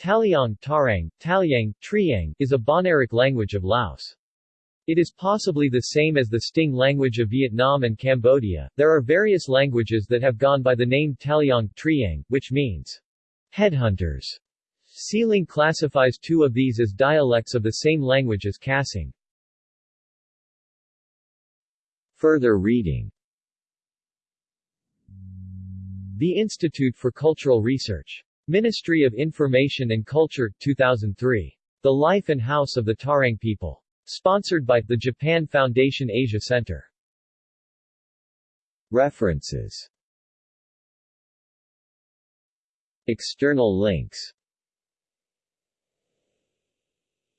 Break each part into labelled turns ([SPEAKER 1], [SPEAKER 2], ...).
[SPEAKER 1] Taliang Tarang, Talyang, Triang, is a Bahnaric language of Laos. It is possibly the same as the Sting language of Vietnam and Cambodia. There are various languages that have gone by the name Taliang Triang, which means headhunters. Sealing classifies two of these as dialects of the same language as Kasing. Further reading The Institute for Cultural Research Ministry of Information and Culture, 2003. The Life and House of the Tarang People. Sponsored by, the Japan Foundation Asia Center. References External links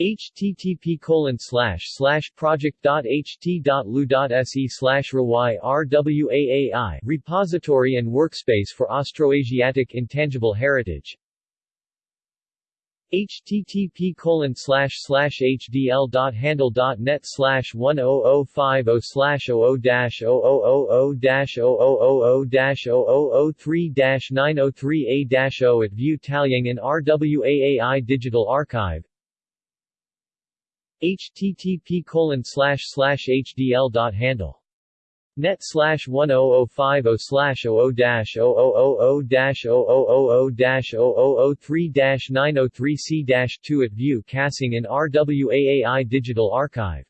[SPEAKER 1] http colon slash slash project.ht.lu.se slash RWAAI Repository and Workspace for Austroasiatic Intangible Heritage http colon slash slash hdl.handle.net slash 10050 slash 00 dash 0000 dash 0000 dash 0003 dash 903 a dash o at View Talyang in RWAAI Digital Archive http colon slash slash hdl dot handle net slash 10050 slash 00 dash 0000 dash 0000 dash 0003 dash 903 c dash 2 at view Kasing in RWAAI Digital Archive